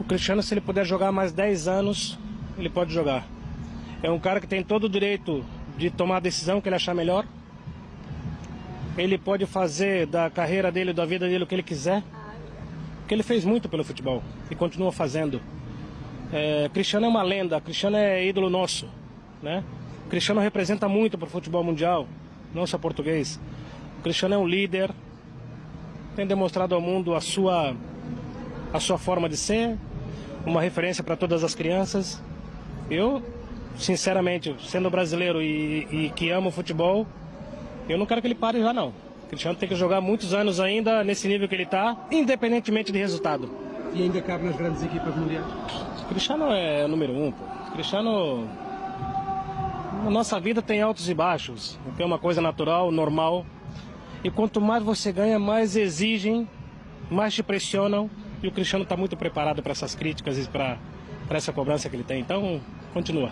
O Cristiano, se ele puder jogar mais 10 anos, ele pode jogar. É um cara que tem todo o direito de tomar a decisão que ele achar melhor. Ele pode fazer da carreira dele, da vida dele, o que ele quiser. Porque ele fez muito pelo futebol e continua fazendo. É, Cristiano é uma lenda, Cristiano é ídolo nosso, né? Cristiano representa muito para o futebol mundial, não só português. O Cristiano é um líder, tem demonstrado ao mundo a sua a sua forma de ser, uma referência para todas as crianças. Eu, sinceramente, sendo brasileiro e, e que amo futebol, eu não quero que ele pare já não. O Cristiano tem que jogar muitos anos ainda nesse nível que ele está, independentemente de resultado. E ainda cabe nas grandes equipas mundiais? Cristiano é o número um, pô. Cristiano. Na nossa vida tem altos e baixos. É uma coisa natural, normal. E quanto mais você ganha, mais exigem, mais te pressionam. E o Cristiano está muito preparado para essas críticas e para essa cobrança que ele tem. Então, continua.